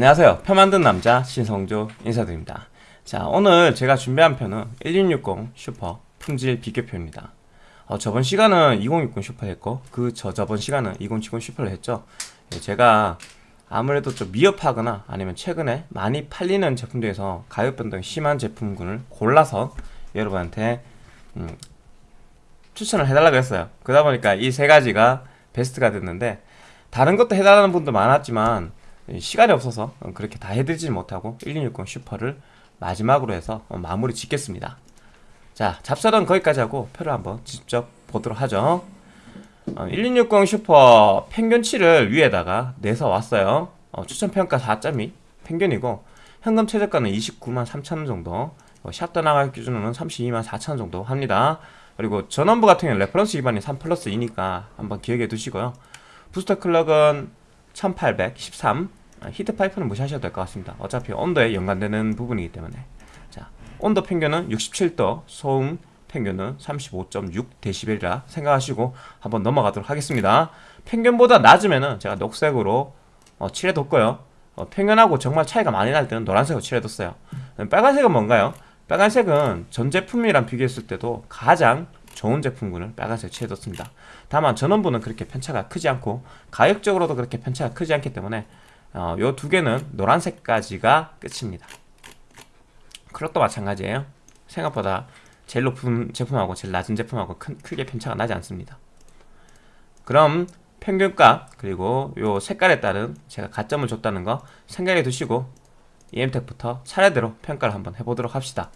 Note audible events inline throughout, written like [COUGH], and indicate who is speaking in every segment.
Speaker 1: 안녕하세요. 표 만든 남자 신성조 인사드립니다. 자 오늘 제가 준비한 편은 1660 슈퍼 품질 비교표입니다. 어, 저번 시간은 2060 슈퍼 했고 그 저 저번 시간은 2070 Super를 했죠. 예, 제가 아무래도 좀 미흡하거나 아니면 최근에 많이 팔리는 제품 중에서 가격 변동이 심한 제품군을 골라서 여러분한테 음, 추천을 해달라고 했어요. 그러다 보니까 이 세 가지가 베스트가 됐는데 다른 것도 해달라는 분도 많았지만 시간이 없어서 그렇게 다 해드리지 못하고 1260 슈퍼를 마지막으로 해서 마무리 짓겠습니다. 자 잡설은 거기까지 하고 표를 한번 직접 보도록 하죠. 1260 슈퍼 평균치를 위에다가 내서 왔어요. 어, 추천평가 4.2 평균이고 현금 최저가는 29만 3천원 정도 어, 샵도 나갈 기준으로는 32만 4천원 정도 합니다. 그리고 전원부 같은 경우는 reference 기반이 3 플러스 2니까 한번 기억해 두시고요. booster clock은 1813 아, heat pipe는 무시하셔도 될 것 같습니다. 어차피 온도에 연관되는 부분이기 때문에. 자 온도 평균은 67도 소음 평균은 35.6dB이라 생각하시고 한번 넘어가도록 하겠습니다. 평균보다 낮으면은 제가 녹색으로 어, 칠해뒀고요. 어, 평균하고 정말 차이가 많이 날 때는 노란색으로 칠해뒀어요. 빨간색은 뭔가요? 빨간색은 전 제품이랑 비교했을 때도 가장 좋은 제품군을 빨간색 칠해뒀습니다. 다만 전원부는 그렇게 편차가 크지 않고 가격적으로도 그렇게 편차가 크지 않기 때문에 어, 요두 개는 노란색까지가 끝입니다. 클럭도 마찬가지예요. 생각보다 제일 높은 제품하고 제일 낮은 제품하고 큰, 크게 편차가 나지 않습니다. 그럼 평균값 그리고 요 색깔에 따른 제가 가점을 줬다는 거 생각해 두시고 EM텍부터 차례대로 평가를 한번 해보도록 합시다.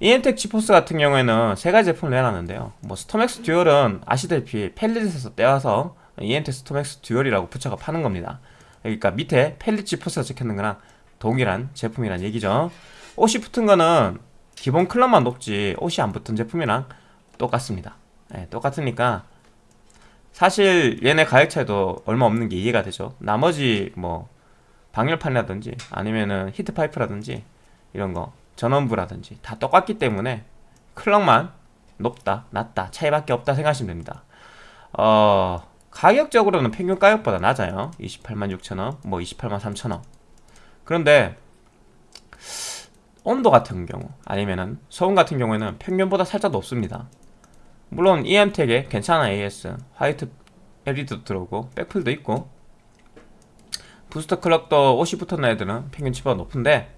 Speaker 1: EM텍 GeForce 같은 경우에는 세 가지 제품을 내놨는데요. 뭐 StormX Dual은 아시다시피 Palit에서 떼와서 EM텍 StormX Dual이라고 붙여가 파는 겁니다 그러니까 밑에 Palit GeForce가 적혀있는 거랑 동일한 제품이란 얘기죠. OC 붙은 거는 기본 clock만 높지 OC 안 붙은 제품이랑 똑같습니다. 네, 똑같으니까 사실 얘네 가격 차이도 얼마 없는 게 이해가 되죠. 나머지 뭐 방열판이라든지 아니면은 히트파이프라든지 이런 거 전원부라든지 다 똑같기 때문에 클럭만 높다 낮다 차이밖에 없다 생각하시면 됩니다. 어 가격적으로는 평균 가격보다 낮아요. 28만 6천원 뭐 28만 3천원. 그런데 온도 같은 경우 아니면은 소음 같은 경우에는 평균보다 살짝 높습니다. 물론 EM텍에 괜찮은 AS 화이트 LED도 들어오고 백플도 있고. 부스터 클럭도 옷이 붙었는 애들은 평균치보다 높은데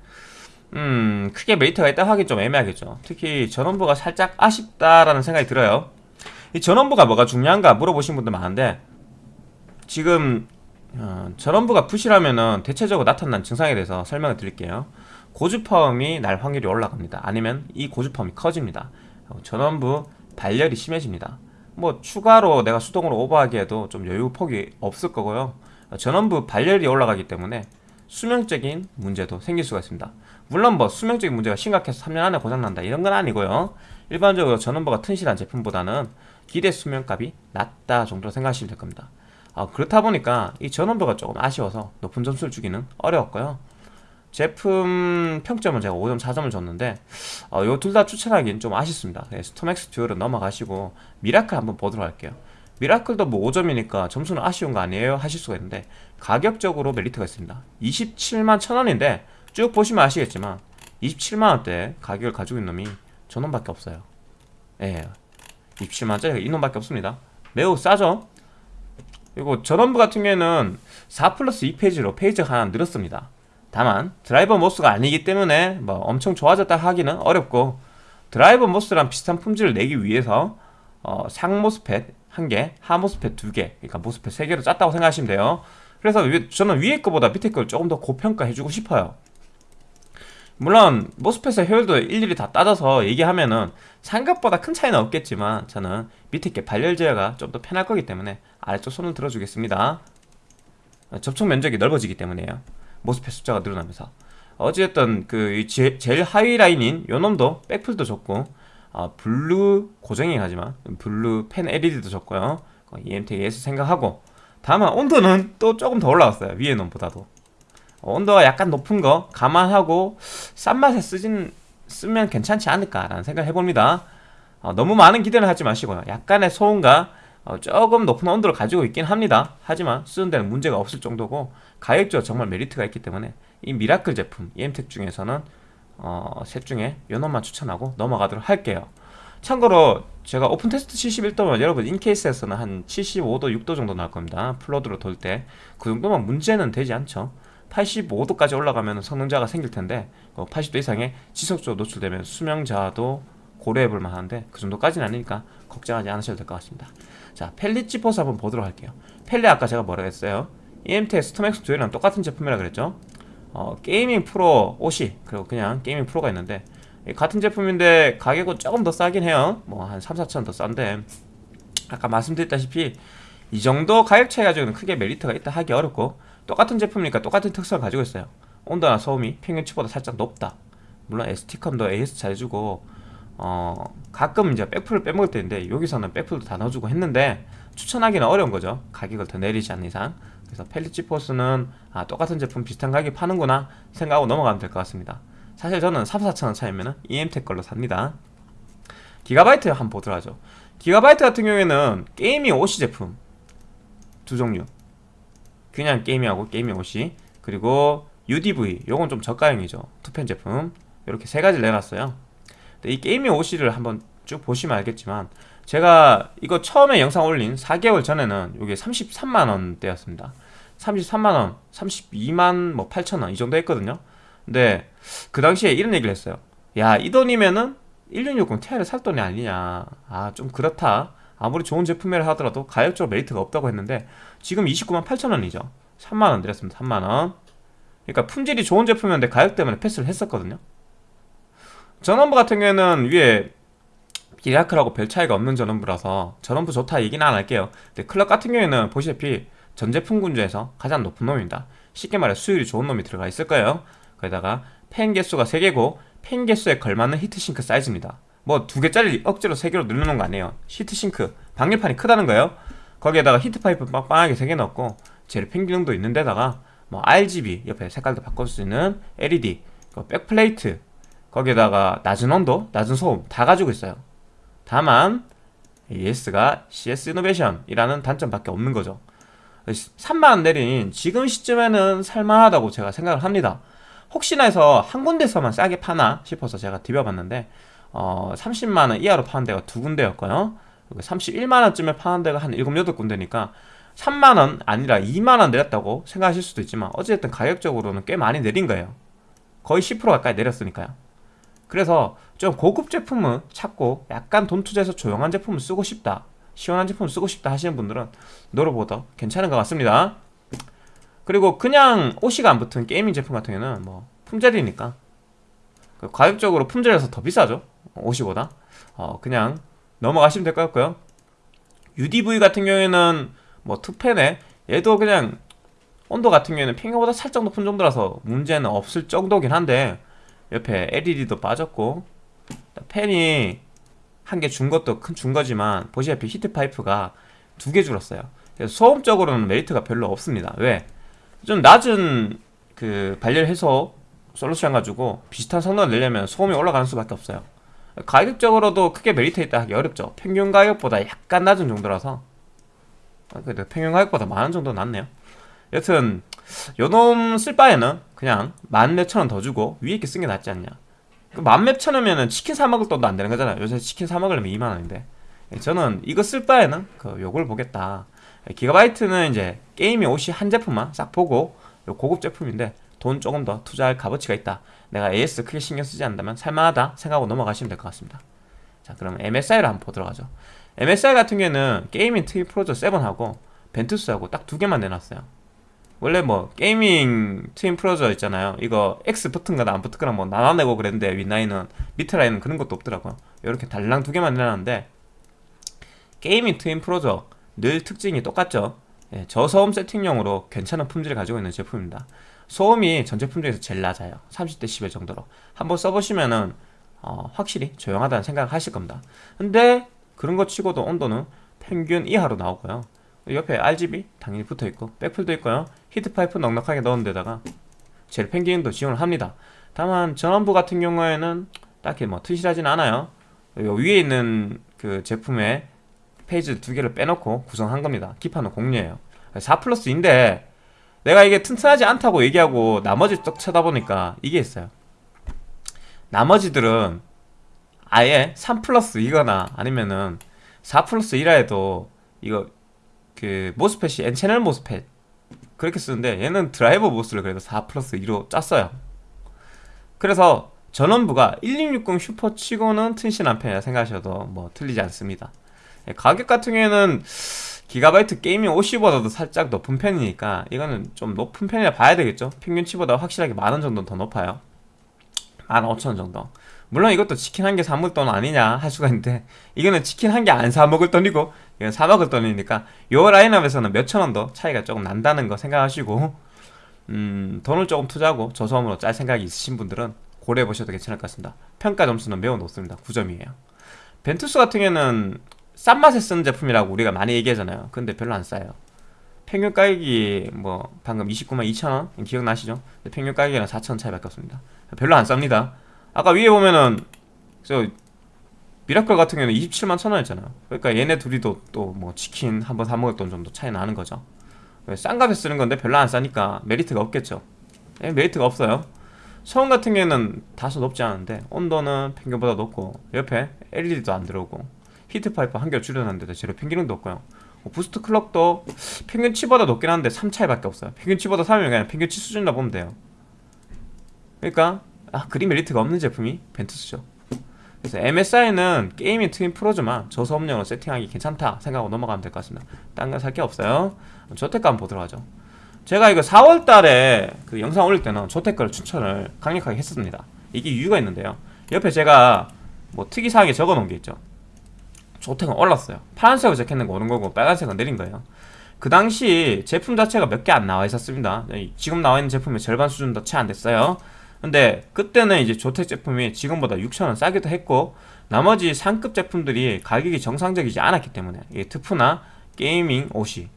Speaker 1: 음 크게 메리트가 있다 하기 좀 애매하겠죠. 특히 전원부가 살짝 아쉽다라는 생각이 들어요. 이 전원부가 뭐가 중요한가 물어보신 분들 많은데 지금 어, 전원부가 부실하면은 대체적으로 나타난 증상에 대해서 설명을 드릴게요. 고주파음이 날 확률이 올라갑니다. 아니면 이 고주파음이 커집니다. 어, 전원부 발열이 심해집니다. 뭐 추가로 내가 수동으로 오버하기에도 좀 여유 폭이 없을 거고요. 어, 전원부 발열이 올라가기 때문에 수명적인 문제도 생길 수가 있습니다. 물론 뭐 수명적인 문제가 심각해서 3년 안에 고장난다 이런 건 아니고요. 일반적으로 전원부가 튼실한 제품보다는 기대 수명값이 낮다 정도로 생각하시면 될 겁니다 어, 그렇다 보니까 이 전원부가 조금 아쉬워서 높은 점수를 주기는 어려웠고요. 제품 평점은 제가 5점 4점을 줬는데 어, 요 둘 다 추천하기는 좀 아쉽습니다. 네, StormX Dual은 넘어가시고 미라클 한번 보도록 할게요. 미라클도 뭐 5점이니까 점수는 아쉬운 거 아니에요? 하실 수가 있는데 가격적으로 메리트가 있습니다. 27만 천원인데 쭉 보시면 아시겠지만 27만원대 가격을 가지고 있는 놈이 저놈밖에 없어요. 예, 27만원짜리가 이놈밖에 없습니다. 매우 싸죠 그리고 전원부 같은 경우에는 4 플러스 2 phase로 phase가 하나 늘었습니다. 다만 driver MOS가 아니기 때문에 뭐 엄청 좋아졌다 하기는 어렵고 driver MOS랑 비슷한 품질을 내기 위해서 어, 상 MOSFET 1개, 하 MOSFET 2개 그러니까 MOSFET 3개로 짰다고 생각하시면 돼요. 그래서 저는 위에 거보다 밑에 걸 조금 더 고평가해주고 싶어요. 물론 MOSFET의 효율도 일일이 다 따져서 얘기하면은 생각보다 큰 차이는 없겠지만 저는 밑에 게 발열 제어가 좀 더 편할 거기 때문에 아래쪽 손을 들어주겠습니다. 접촉 면적이 넓어지기 때문에요. MOSFET 숫자가 늘어나면서. 어찌됐든 그 제 일 하위 라인인 요놈도 백플도 좋고 어, blue 고정이긴 하지만 blue 팬 LED도 좋고요. EMTEK AS 생각하고. 다만 온도는 또 조금 더 올라갔어요. 위에 놈보다도. 어, 온도가 약간 높은 거 감안하고 싼 맛에 쓰진 쓰면 괜찮지 않을까 라는 생각을 해봅니다. 어, 너무 많은 기대를 하지 마시고요. 약간의 소음과 어, 조금 높은 온도를 가지고 있긴 합니다. 하지만 쓰는 데는 문제가 없을 정도고 가격적으로 정말 메리트가 있기 때문에 이 미라클 제품 EM텍 중에서는 어, 셋 중에 요 놈만 추천하고 넘어가도록 할게요. 참고로 제가 오픈 테스트 71도면 여러분 in case에서는 한 75도, 6도 정도 나올 겁니다. full load로 돌 때 그 정도면 문제는 되지 않죠. 85도까지 올라가면 성능 저하가 생길 텐데 80도 이상의 지속적으로 노출되면 수명 저하도 고려해 볼 만한데 그 정도까지는 아니니까 걱정하지 않으셔도 될 것 같습니다. 자, Palit 지포스 한번 보도록 할게요. Palit 아까 제가 뭐라 했어요? EMT의 스톰엑스 듀얼이랑 똑같은 제품이라 그랬죠? 어, Gaming Pro OC 그리고 그냥 Gaming Pro가 있는데 같은 제품인데 가격은 조금 더 싸긴 해요. 뭐 한 3, 4천 더 싼데 아까 말씀드렸다시피 이 정도 가격 차이 가지고는 크게 메리트가 있다 하기 어렵고 똑같은 제품이니까 똑같은 특성을 가지고 있어요. 온도나 소음이 평균치보다 살짝 높다. 물론 ST컴도 AS 잘해주고 어 가끔 이제 백풀을 빼먹을 때 있는데 여기서는 백풀도 다 넣어주고 했는데 추천하기는 어려운 거죠. 가격을 더 내리지 않는 이상. 그래서 펠리치포스는 아 똑같은 제품 비슷한 가격에 파는구나 생각하고 넘어가면 될 것 같습니다. 사실 저는 3, 4천원 차이면 EM텍 걸로 삽니다. 기가바이트 한번 보도록 하죠. 기가바이트 같은 경우에는 게이밍 OC 제품 두 종류 그냥 게이밍하고 게이밍 OC 그리고 UDV 요건 좀 저가형이죠 two 팬 제품 이렇게 세 가지를 내놨어요 이 Gaming OC를 한번 쭉 보시면 알겠지만 제가 이거 처음에 영상 올린 4개월 전에는 이게 33만원대였습니다. 33만원 32만 뭐 8천원 이 정도 했거든요. 근데 그 당시에 이런 얘기를 했어요 야 이 돈이면은 1660 Ti를 살 돈이 아니냐. 아 좀 그렇다. 아무리 좋은 제품이라 하더라도 가격적으로 메리트가 없다고 했는데 지금 29만 8천원이죠. 3만원 드렸습니다. 3만원. 그러니까 품질이 좋은 제품이었는데 가격 때문에 패스를 했었거든요 전원부 같은 경우에는 위에 미라클하고 별 차이가 없는 전원부라서 전원부 좋다 얘기는 안 할게요. 근데 클럭 같은 경우에는 보시다시피 전 제품군 중에서 가장 높은 놈입니다. 쉽게 말해 수율이 좋은 놈이 들어가 있을 거예요. 거기다가 팬 개수가 3개고 팬 개수에 걸맞는 히트싱크 사이즈입니다. 뭐 두 개짜리 억지로 3개로 누르는 거 아니에요. heat sink 방열판이 크다는 거예요. 거기에다가 heat pipe 빵빵하게 3개 넣었고 제로 팬 기능도 있는데다가 뭐 RGB 옆에 색깔도 바꿀 수 있는 LED backplate 거기에다가 낮은 온도, 낮은 소음 다 가지고 있어요. 다만 AS가 CS 이노베이션이라는 단점밖에 없는 거죠. 3만원 내린 지금 시점에는 살만하다고 제가 생각을 합니다. 혹시나 해서 한 군데서만 싸게 파나 싶어서 제가 디벼봤는데 어, 30만원 이하로 파는 데가 두 군데였고요. 31만원쯤에 파는 데가 한 7, 8군데니까 3만원 아니라 2만원 내렸다고 생각하실 수도 있지만 어쨌든 가격적으로는 꽤 많이 내린 거예요. 거의 10% 가까이 내렸으니까요 그래서 좀 고급 제품을 찾고 약간 돈 투자해서 조용한 제품을 쓰고 싶다 시원한 제품을 쓰고 싶다 하시는 분들은 노르보더 괜찮은 것 같습니다. 그리고 그냥 OC가 안 붙은 Gaming 제품 같은 경우는 뭐 품절이니까 그 가격적으로 품절에서 더 비싸죠 OC보다. 어 그냥 넘어가시면 될 것 같고요. UDV 같은 경우에는 뭐 two 팬에 얘도 그냥 온도 같은 경우에는 평균보다 살짝 높은 정도라서 문제는 없을 정도긴 한데 옆에 LED도 빠졌고 팬이 한 개 준 것도 큰 준 거지만 보시다시피 heat pipe가 두 개 줄었어요. 그래서 소음적으로는 메리트가 별로 없습니다. 왜? 좀 낮은 그 발열 해소 솔루션 가지고 비슷한 성능을 내려면 소음이 올라가는 수밖에 없어요. 가격적으로도 크게 메리트 있다 하기 어렵죠. 평균 가격보다 약간 낮은 정도라서. 아, 그래도 평균 가격보다 만원 정도 낫네요. 여튼 요놈 쓸 바에는 그냥 만 몇천 원 더 주고 위에 있는 거 쓴 게 낫지 않냐? 그만 몇천 원이면 치킨 사 먹을 돈도 안 되는 거잖아요. 요새 치킨 사 먹으려면 2만 원인데. 저는 이거 쓸 바에는 그 요걸 보겠다. 기가바이트는 이제 Gaming OC 한 제품만 싹 보고 고급 제품인데 돈 조금 더 투자할 값어치가 있다. 내가 AS 크게 신경 쓰지 않는다면 살만하다 생각하고 넘어가시면 될 것 같습니다. 자 그럼 MSI를 한번 보도록 하죠. MSI 같은 경우에는 Gaming Twin Frozr 7하고 Ventus하고 딱 두 개만 내놨어요 원래 뭐 Gaming Twin Frozr 있잖아요. 이거 X 붙은거나 안 붙은거나 뭐 나눠내고 그랬는데 윗라인은 밑에 라인은 그런 것도 없더라고요. 이렇게 달랑 두 개만 내놨는데 Gaming Twin Frozr 늘 특징이 똑같죠. 예, 저소음 세팅용으로 괜찮은 품질을 가지고 있는 제품입니다. 소음이 전 제품 중에서 제일 낮아요. 30dB 정도로. 한번 써보시면은 어, 확실히 조용하다는 생각을 하실 겁니다. 근데 그런 거 치고도 온도는 평균 이하로 나오고요 옆에 RGB 당연히 붙어있고 백플도 있고요 heat pipe 넉넉하게 넣은 데다가 제로 팬 기능도 지원을 합니다 다만 전원부 같은 경우에는 딱히 뭐 튼실하진 않아요 위에 있는 그 제품의 phase 두 개를 빼놓고 구성한 겁니다. 기판은 공유예요. 4 플러스인데 내가 이게 튼튼하지 않다고 얘기하고 나머지 쭉 쳐다보니까 이게 있어요. 나머지들은 아예 3 플러스 이거나 아니면은 4 플러스 1라 해도 이거 그 모스펫이 N채널 모스펫 그렇게 쓰는데 얘는 driver MOS를 그래도 4 플러스 2로 짰어요. 그래서 전원부가 1660 슈퍼 치고는 튼실한 편이라 생각하셔도 뭐 틀리지 않습니다. 예, 가격 같은 경우에는 기가바이트 Gaming OC보다도 살짝 높은 편이니까 이거는 좀 높은 편이라 봐야 되겠죠 평균치보다 확실하게 만원 정도 더 높아요 15,000원 정도 물론 이것도 치킨 한 개 사 먹을 돈 아니냐 할 수가 있는데 이거는 치킨 한 개 안 사 먹을 돈이고 이건 사 먹을 돈이니까 요 라인업에서는 몇천 원 더 차이가 조금 난다는 거 생각하시고 음 돈을 조금 투자하고 저소음으로 짤 생각이 있으신 분들은 고려해 보셔도 괜찮을 것 같습니다. 평가 점수는 매우 높습니다. 9점이에요. 벤투스 같은 경우에는 싼 맛에 쓰는 제품이라고 우리가 많이 얘기하잖아요. 근데 별로 안 싸요. 평균 가격이 뭐 방금 29만 2천원? 기억나시죠? 평균 가격이랑 4천원 차이밖에 없습니다. 별로 안 쌉니다. 아까 위에 보면은 저 미라클 같은 경우는 27만 천원이었잖아요. 그러니까 얘네 둘이도 또 뭐 치킨 한번 사 먹을 돈 정도 차이 나는 거죠. 싼 값에 쓰는 건데 별로 안 싸니까 메리트가 없겠죠. 예, 메리트가 없어요. 소음 같은 경우에는 다소 높지 않은데 온도는 평균보다 높고 옆에 LED도 안 들어오고 heat pipe 한 개 줄여놨는데도 제로 팬도 없고요. 뭐 boost clock도 평균치보다 높긴 한데 3차이밖에 없어요. 평균치보다 3이면 그냥 평균치 수준이라 보면 돼요. 그러니까 아 그리 메리트가 없는 제품이 벤투스죠 그래서 MSI는 게이밍 트윈 프로지만 저소음량으로 세팅하기 괜찮다 생각하고 넘어가면 될 것 같습니다. 딴거살게 없어요. 한번 보도록 하죠. 제가 이거 4월달에 그 영상 올릴 때는 저택가를 추천을 강력하게 했었습니다. 이게 이유가 있는데요. 옆에 제가 뭐 특이사항에 적어 놓은 게 있죠. 조택은 올랐어요. 파란색으로 적혀있는 거 오른 거고 빨간색은 내린 거예요. 그 당시 제품 자체가 몇 개 안 나와 있었습니다. 지금 나와 있는 제품의 절반 수준도 채 안 됐어요 근데 그때는 이제 조택 제품이 지금보다 6천원 싸기도 했고 나머지 상급 제품들이 가격이 정상적이지 않았기 때문에 이 트프나 게이밍 옷이.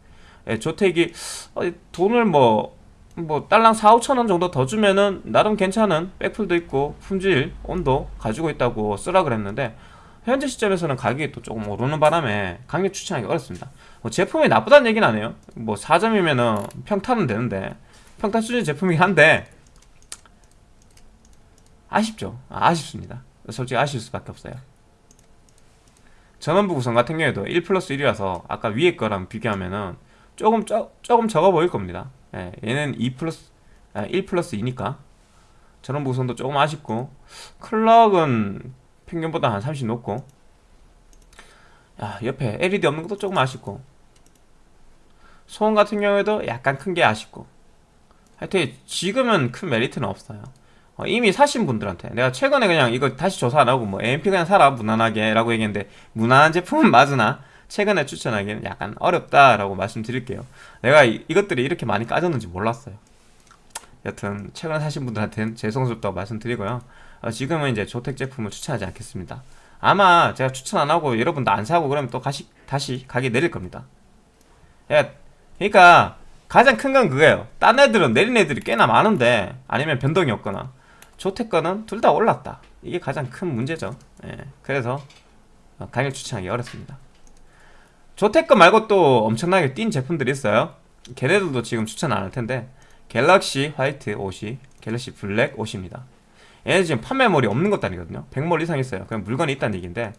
Speaker 1: 예, 조택이 어, 돈을 뭐, 뭐 딸랑 4, 5천원 정도 더 주면은 나름 괜찮은 백풀도 있고 품질, 온도 가지고 있다고 쓰라 그랬는데 현재 시점에서는 가격이 또 조금 오르는 바람에 강력 추천하기 어렵습니다. 뭐 제품이 나쁘다는 얘기는 아니에요. 뭐 4점이면은 평타는 되는데 평타 수준 제품이긴 한데 아쉽죠. 아, 쉽습니다. 솔직히 아쉬울 수밖에 없어요. 전원부 구성 같은 경우에도 1 플러스 1이라서 아까 위에 거랑 비교하면은 조금 조, 조금 적어 보일 겁니다. 예, 얘는 2 플러스 아, 1 플러스 2니까. 전원부 구성도 조금 아쉽고. 클럭은 평균보다 한 30 높고. 야 옆에 LED 없는 것도 조금 아쉽고. 소음 같은 경우에도 약간 큰 게 아쉽고. 하여튼 지금은 큰 메리트는 없어요 어, 이미 사신 분들한테 내가 최근에 그냥 이거 다시 조사 안 하고 뭐 AMP 그냥 사라 무난하게 라고 얘기했는데 무난한 제품은 맞으나 최근에 추천하기는 약간 어렵다 라고 말씀드릴게요. 내가 이, 이것들이 이렇게 많이 까졌는지 몰랐어요. 여튼 최근에 사신 분들한테는 죄송스럽다고 말씀드리고요. 어, 지금은 이제 조택 제품을 추천하지 않겠습니다. 아마 제가 추천 안 하고 여러분도 안 사고 그러면 또 다시, 다시 가게 내릴 겁니다. 야, 그러니까 가장 큰 건 그거예요. 딴 애들은 내린 애들이 꽤나 많은데 아니면 변동이 없거나 조택가는 둘 다 올랐다. 이게 가장 큰 문제죠. 예, 그래서 강력 추천하기 어렵습니다. 조택가 말고 또 엄청나게 뛴 제품들이 있어요. 걔네들도 지금 추천 안 할 텐데 갤럭시 화이트 옷이 갤럭시 블랙 옷입니다. 얘네 지금 판매물이 없는 것도 아니거든요. 100몰 이상 있어요. 그냥 물건이 있다는 얘기인데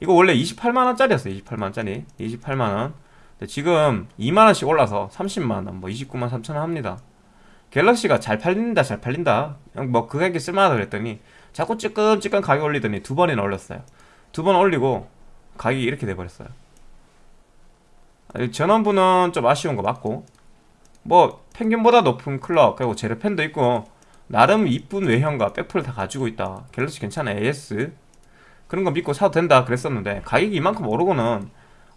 Speaker 1: 이거 원래 28만원짜리였어요. 28만원짜리. 28만원. 지금 2만원씩 올라서 30만원 뭐 29만 3천원 합니다 갤럭시가 잘 팔린다 잘 팔린다. 뭐그 가격이 쓸만하다 그랬더니 자꾸 찌끔찌끔 가격 올리더니 두 번이나 올렸어요. 두 번 올리고 가격이 이렇게 돼버렸어요. 전원부는 좀 아쉬운 거 맞고. 뭐 평균보다 높은 클럭 그리고 제로펜도 있고 나름 이쁜 외형과 백풀을 다 가지고 있다. 갤럭시 괜찮아 AS 그런 거 믿고 사도 된다 그랬었는데 가격이 이만큼 오르고는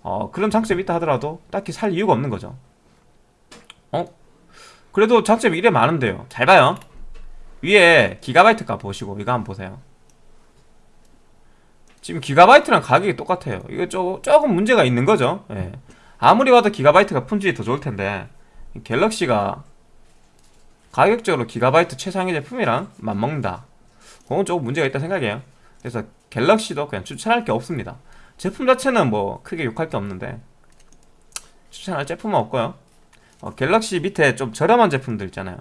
Speaker 1: 어, 그런 장점이 있다 하더라도 딱히 살 이유가 없는 거죠. 어? 그래도 장점이 이래 많은데요. 잘 봐요. 위에 기가바이트 값 보시고 이거 한번 보세요. 지금 기가바이트랑 가격이 똑같아요. 이거 조, 조금 문제가 있는 거죠. 예. 아무리 봐도 기가바이트가 품질이 더 좋을 텐데 갤럭시가 가격적으로 기가바이트 최상위 제품이랑 맞먹는다. 그건 조금 문제가 있다 생각해요. 그래서 갤럭시도 그냥 추천할 게 없습니다. 제품 자체는 뭐 크게 욕할 게 없는데 추천할 제품은 없고요 어, 갤럭시 밑에 좀 저렴한 제품들 있잖아요.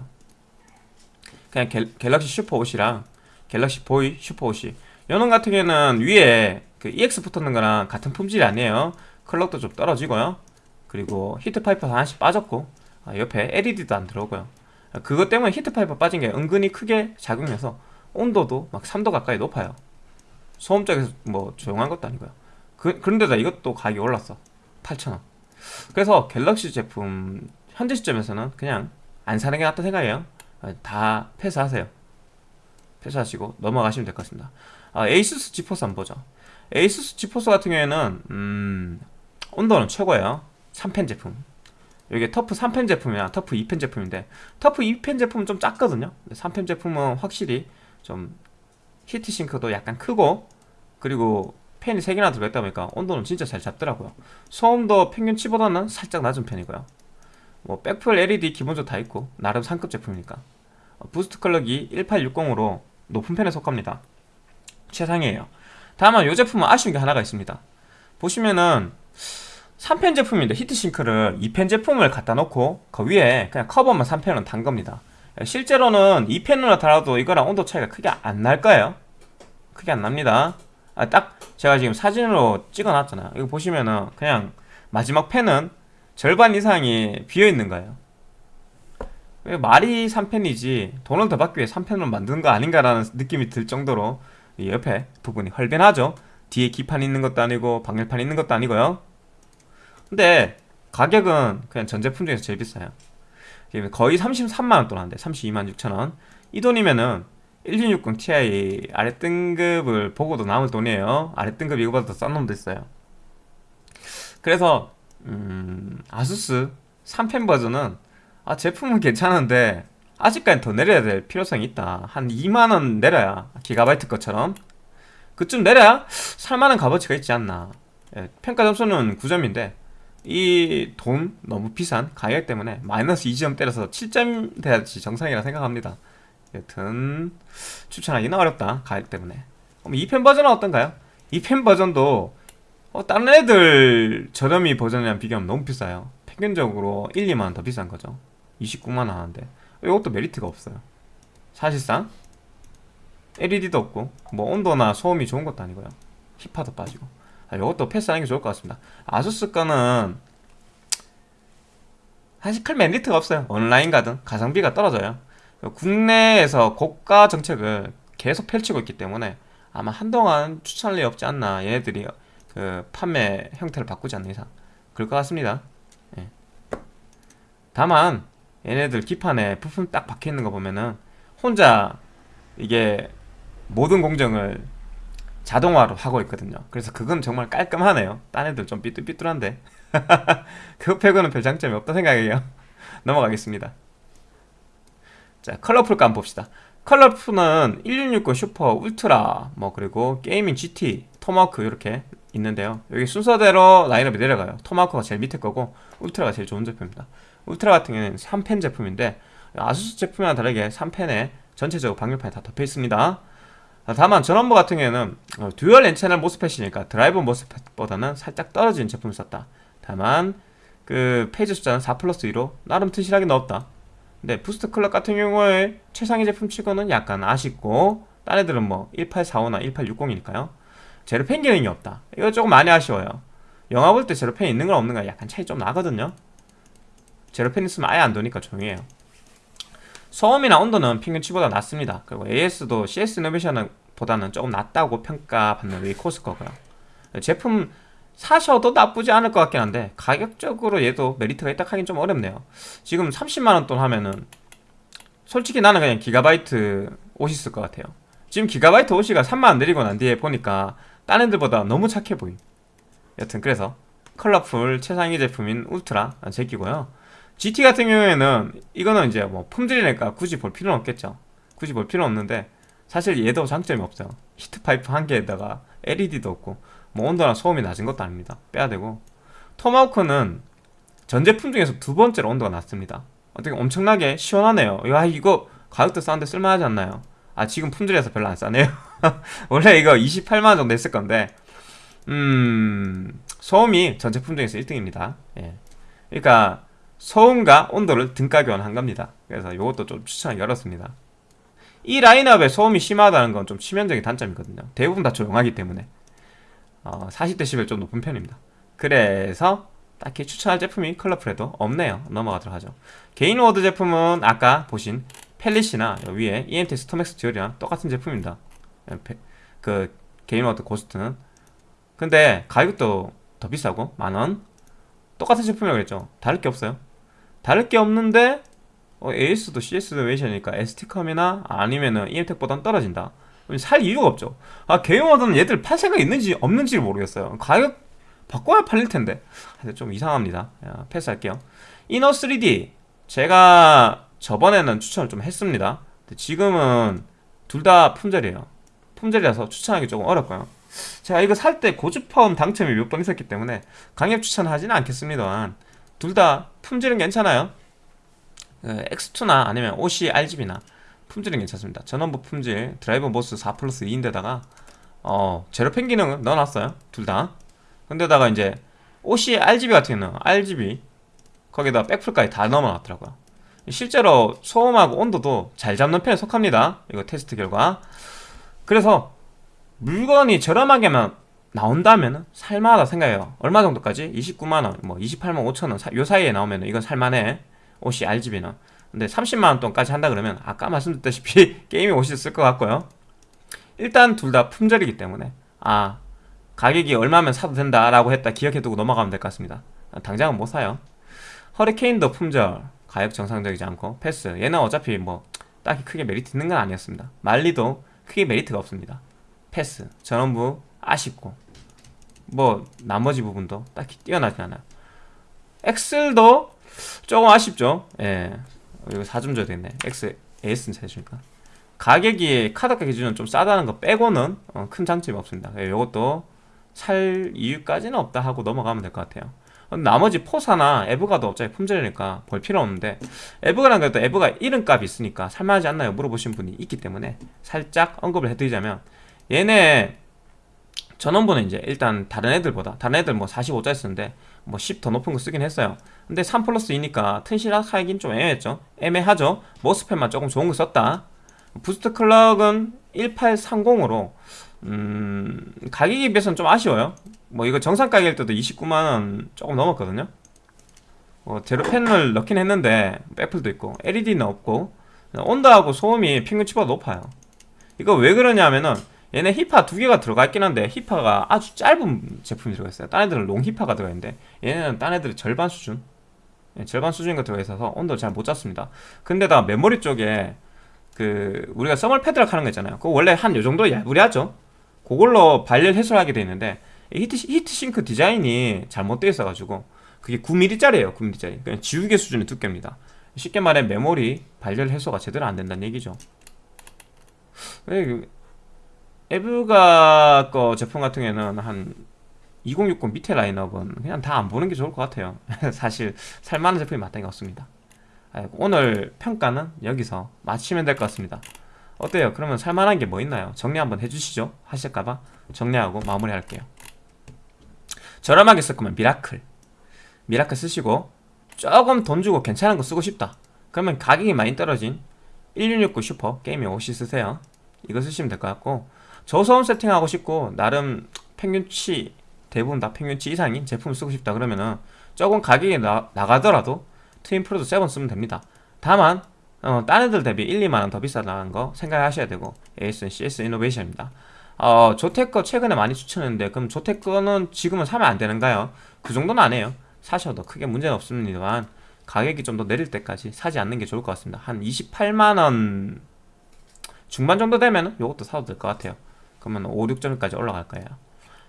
Speaker 1: 그냥 갤, 갤럭시 SUPER OC랑 갤럭시 보이 SUPER OC 요놈 같은 경우에는 위에 그 EX 붙었는 거랑 같은 품질이 아니에요. clock도 좀 떨어지고요. 그리고 heat pipe 하나씩 빠졌고 아, 옆에 LED도 안 들어오고요. 아, 그것 때문에 heat pipe 빠진 게 은근히 크게 작용해서 온도도 막 3도 가까이 높아요. 소음 쪽에서 뭐 조용한 것도 아니고요. 그, 그런데다 이것도 가격이 올랐어. 8,000원. 그래서 갤럭시 제품 현재 시점에서는 그냥 안 사는 게 낫다 생각해요. 아, 다 패스하세요. 패스하시고 넘어가시면 될 것 같습니다. 아, 에이수스 지포스 한번 보죠. 에이수스 지포스 같은 경우에는 음, 온도는 최고예요. 3팬 제품. 이게 TUF 3팬 제품이야. TUF 2팬 제품인데. TUF 2팬 제품은 좀 작거든요. 3팬 제품은 확실히 좀 heat sink도 약간 크고 그리고 팬이 3개나 들어있다 보니까 온도는 진짜 잘 잡더라고요. 소음도 평균치보다는 살짝 낮은 편이고요 뭐 백플 LED 기본적으로 다 있고 나름 상급 제품이니까. 어, boost clock이 1860으로 높은 편에 속합니다. 최상이에요. 다만 이 제품은 아쉬운 게 하나가 있습니다. 보시면은 3팬 제품인데 heat sink를 2팬 제품을 갖다 놓고 그 위에 그냥 커버만 3팬은 단 겁니다. 실제로는 2팬으로 달아도 이거랑 온도 차이가 크게 안 날 거예요. 크게 안 납니다. 아, 딱 제가 지금 사진으로 찍어 놨잖아요. 이거 보시면은 그냥 마지막 펜은 절반 이상이 비어있는 거예요? 왜 말이 3펜이지 돈을 더 받기 위해 3펜으로 만든 거 아닌가라는 느낌이 들 정도로 이 옆에 부분이 헐변하죠. 뒤에 기판 있는 것도 아니고 방열판 있는 것도 아니고요. 근데 가격은 그냥 전 제품 중에서 제일 비싸요. 거의 33만원 돈 하는데 32만 6천원. 이 돈이면은 1660 Ti 아래 등급을 보고도 남을 돈이에요. 아래 등급 이거보다 더 싼 놈도 있어요. 그래서 음, 아수스 3펜 버전은 아, 제품은 괜찮은데 아직까지 더 내려야 될 필요성이 있다. 한 2만원 내려야 기가바이트 것처럼. 그쯤 내려야 살만한 값어치가 있지 않나. 예, 평가 점수는 9점인데 이 돈 너무 비싼 가격 때문에 마이너스 2점 때려서 7점 돼야지 정상이라 생각합니다. 여튼 추천하기는 어렵다 가격 때문에. 그럼 2펜 버전은 어떤가요? 2펜 버전도 어, 다른 애들 저렴이 버전이랑 비교하면 너무 비싸요. 평균적으로 1, 2만원 더 비싼 거죠. 29만원 하는데. 이것도 메리트가 없어요. 사실상 LED도 없고 뭐 온도나 소음이 좋은 것도 아니고요. 힙화도 빠지고. 아, 이것도 패스하는 게 좋을 것 같습니다. 아수스 거는 사실 큰 메리트가 없어요. 온라인 가든 가성비가 떨어져요. 국내에서 고가 정책을 계속 펼치고 있기 때문에 아마 한동안 추천할 리 없지 않나. 얘네들이 그 판매 형태를 바꾸지 않는 이상 그럴 것 같습니다. 예. 다만 얘네들 기판에 부품 딱 박혀있는 거 보면은 혼자 이게 모든 공정을 자동화로 하고 있거든요. 그래서 그건 정말 깔끔하네요. 딴 애들 좀 삐뚤삐뚤한데. [LAUGHS] 그거 빼고는 별 장점이 없다 생각해요. [LAUGHS] 넘어가겠습니다. 자 컬러풀 함 봅시다. 컬러풀은 1660 슈퍼 울트라 뭐 그리고 게이밍 GT 토마호크 이렇게 있는데요. 여기 순서대로 라인업이 내려가요. 토마호크가 제일 밑에 거고 울트라가 제일 좋은 제품입니다. 울트라 같은 경우는 3팬 제품인데 아수스 제품이랑 다르게 3팬에 전체적으로 방열판이 다 덮여 있습니다. 다만 전원부 같은 경우에는 어, 듀얼 N채널 모스펫이니까 드라이브 모스펫보다는 살짝 떨어진 제품을 썼다. 다만 그 phase 숫자는 4 플러스 2로 나름 튼실하게 넣었다. 근데 boost clock 같은 경우에 최상위 제품 치고는 약간 아쉽고 딴 애들은 뭐 1845나 1860이니까요 zero fan 기능이 없다. 이거 조금 많이 아쉬워요. 영화 볼 때 zero fan 있는 건 없는 거 약간 차이 좀 나거든요. zero fan 있으면 아예 안 도니까 조용해요. 소음이나 온도는 평균치보다 낮습니다. 그리고 AS도 CS 이노베이션보다는 조금 낮다고 평가받는 웨이코스 거고요. 제품 사셔도 나쁘지 않을 것 같긴 한데 가격적으로 얘도 메리트가 있다 하긴 좀 어렵네요. 지금 30만원 돈 하면은 솔직히 나는 그냥 기가바이트 옷이 있을 것 같아요. 지금 기가바이트 옷이가 3만원 내리고 난 뒤에 보니까 딴 애들보다 너무 착해 보임. 여튼 그래서 컬러풀 최상위 제품인 울트라 제 끼고요. GT 같은 경우에는 이거는 이제 뭐 품질이니까 굳이 볼 필요는 없겠죠. 굳이 볼 필요는 없는데 사실 얘도 장점이 없어요. 히트파이프 한 개에다가 LED도 없고 뭐 온도나 소음이 낮은 것도 아닙니다. 빼야 되고. 토마호크는 전 제품 중에서 두 번째로 온도가 낮습니다. 어떻게 엄청나게 시원하네요. 야 이거 가격도 싼데 쓸만하지 않나요? 아 지금 품질에서 별로 안 싸네요. [LAUGHS] 원래 이거 28만원 정도 했을 건데. 음 소음이 전 제품 중에서 1등입니다. 예. 그러니까 소음과 온도를 등가 교환한 겁니다. 그래서 이것도 좀 추천하기 어렵습니다. 이 라인업에 소음이 심하다는 건 좀 치명적인 단점이거든요. 대부분 다 조용하기 때문에. 어, 40dB 좀 높은 편입니다. 그래서 딱히 추천할 제품이 컬러풀에도 없네요. 넘어가도록 하죠. 게인워드 제품은 아까 보신 팔릿이나 위에 이엠텍 StormX Dual이랑 똑같은 제품입니다. 그 게인워드 고스트는. 근데 가격도 더 비싸고 만원? 똑같은 제품이라고 그랬죠. 다를 게 없어요. 다를 게 없는데 어, AS도 CS 이노베이션이니까 ST컴이나 아니면은 EM텍보단 떨어진다. 살 이유가 없죠. 아 게인워드는 얘들 팔 생각 있는지 없는지를 모르겠어요. 가격 바꿔야 팔릴 텐데. 좀 이상합니다. 야, 패스할게요. 이노3D 제가 저번에는 추천을 좀 했습니다. 지금은 둘 다 품절이에요. 품절이라서 추천하기 조금 어렵고요. 제가 이거 살 때 고주파음 당첨이 몇 번 있었기 때문에 강력 추천하지는 않겠습니다만 둘 다 품질은 괜찮아요. 그 X2나 아니면 OC RGB나 품질은 괜찮습니다. 전원부 품질 driver MOS 4 플러스 2인데다가 어 zero fan 기능은 넣어놨어요. 둘 다. 근데다가 이제 OC RGB 같은 경우는 RGB 거기다 백플까지 다 넣어놨더라고요 실제로 소음하고 온도도 잘 잡는 편에 속합니다. 이거 테스트 결과. 그래서 물건이 저렴하게만 나온다면 살만하다 생각해요. 얼마 정도까지? 29만원, 뭐 28만 5천원 요 사이에 나오면 이건 살만해. 옷이 RGB는. 근데 30만원 돈까지 한다 그러면 아까 말씀드렸다시피 [LAUGHS] 게임이 옷이 쓸 것 같고요. 일단 둘 다 품절이기 때문에 아 가격이 얼마면 사도 된다라고 했다 기억해두고 넘어가면 될 것 같습니다. 당장은 못 사요. 허리케인도 품절 가격 정상적이지 않고 패스. 얘는 어차피 뭐 딱히 크게 메리트 있는 건 아니었습니다. 말리도 크게 메리트가 없습니다. 패스. 전원부 아쉽고. 뭐 나머지 부분도 딱히 뛰어나지 않아요. 엑셀도 조금 아쉽죠. 예. 이거 4점 줘야 되겠네. X, AS는 사주니까. 가격이 카드가 기준은 좀 싸다는 거 빼고는 어, 큰 장점이 없습니다. 예, 이것도 살 이유까지는 없다 하고 넘어가면 될 것 같아요 나머지 포사나 에브가도 어차피 품절이니까 볼 필요 없는데 에브가란 것도 에브가 이름값이 있으니까 살만하지 않나요? 물어보신 분이 있기 때문에 살짝 언급을 해드리자면 얘네 전원부는 이제 일단 다른 애들보다 다른 애들 뭐 45짜리 쓰는데 뭐 10 더 높은 거 쓰긴 했어요. 근데 3 플러스 2니까 튼실하긴 좀 애매했죠. 애매하죠. MOSFET만 조금 좋은 거 썼다. boost clock은 1830으로 음 가격에 비해서는 좀 아쉬워요. 뭐 이거 정상 가격일 때도 29만원 조금 넘었거든요. 뭐 zero fan을 넣긴 했는데 백플도 있고 LED는 없고 온도하고 소음이 평균치보다 높아요. 이거 왜 그러냐면은 얘네 히파 두 개가 들어가 있긴 한데 히파가 아주 짧은 제품이 들어가 있어요. 딴 애들은 long 히파가 들어가 있는데 얘네는 딴 애들은 절반 수준. 예, 절반 수준인 거 들어가 있어서 온도 잘 못 잡습니다. 근데다 메모리 쪽에 그 우리가 thermal pad라 하는 거 있잖아요. 그거 원래 한 요 정도 얇으리 하죠 그걸로 발열 해소하게 돼 있는데 heat, heat sink 디자인이 잘못되어 있어가지고 그게 9mm짜리예요 9mm짜리. 그냥 지우개 수준의 두께입니다. 쉽게 말해 메모리 발열 해소가 제대로 안 된다는 얘기죠. 에브가 거 제품 같은 경우에는 한 2060 밑에 라인업은 그냥 다 안 보는 게 좋을 것 같아요. [LAUGHS] 사실 살만한 제품이 마땅히 없습니다. 오늘 평가는 여기서 마치면 될 것 같습니다 어때요? 그러면 살만한 게 뭐 있나요? 정리 한번 해주시죠. 하실까봐 정리하고 마무리할게요. 저렴하게 쓸 거면 미라클. 미라클 쓰시고 조금 돈 주고 괜찮은 거 쓰고 싶다. 그러면 가격이 많이 떨어진 1660 슈퍼 Gaming OC 쓰세요. 이거 쓰시면 될 것 같고 저소음 세팅하고 싶고 나름 평균치 대부분 다 평균치 이상인 제품을 쓰고 싶다 그러면은 조금 가격이 나, 나가더라도 Twin Frozr 7 쓰면 됩니다. 다만 어, 딴 애들 대비 1, 2만원 더 비싸다는 거 생각하셔야 되고 AS는 CS 이노베이션입니다. 어, 조테커 최근에 많이 추천했는데 그럼 조테커는 지금은 사면 안 되는가요? 그 정도는 안 해요. 사셔도 크게 문제는 없습니다만 가격이 좀 더 내릴 때까지 사지 않는 게 좋을 것 같습니다. 한 28만원 중반 정도 되면 이것도 사도 될 것 같아요. 그러면 5, 6점까지 올라갈 거예요.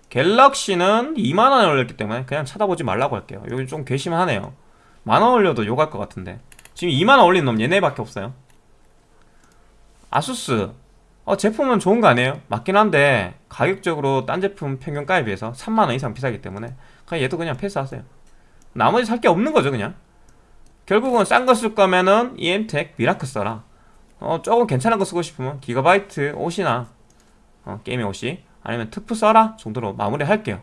Speaker 1: 갤럭시는 2만원에 올렸기 때문에 그냥 찾아보지 말라고 할게요. 여기 좀 괘씸하네요. 만원 올려도 욕할 것 같은데 지금 2만원 올린 놈 얘네밖에 없어요. 아수스. 어, 제품은 좋은 거 아니에요? 맞긴 한데 가격적으로 딴 제품 평균가에 비해서 3만원 이상 비싸기 때문에 그냥 얘도 그냥 패스하세요. 나머지 살 게 없는 거죠 그냥. 결국은 싼 거 쓸 거면은 EM텍 미라크 써라. 어, 조금 괜찮은 거 쓰고 싶으면 기가바이트 옷이나 어, 게임의 옷이 아니면 특프 써라 정도로 마무리할게요.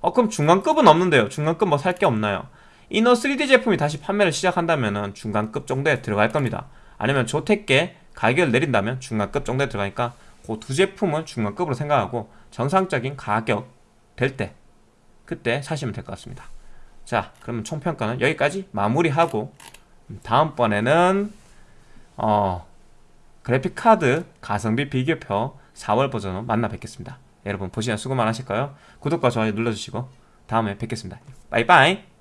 Speaker 1: 어 그럼 중간급은 없는데요. 중간급 뭐 살 게 없나요 이너 3D 제품이 다시 판매를 시작한다면은 중간급 정도에 들어갈 겁니다. 아니면 조택계 가격을 내린다면 중간급 정도에 들어가니까 그 두 제품은 중간급으로 생각하고 정상적인 가격 될 때 그때 사시면 될 것 같습니다. 자 그러면 총평가는 여기까지 마무리하고 음, 다음번에는 어 그래픽카드 가성비 비교표 4월 버전으로 만나 뵙겠습니다. 여러분 보시면 수고 많으실 거예요. 구독과 좋아요 눌러주시고 다음에 뵙겠습니다. 빠이빠이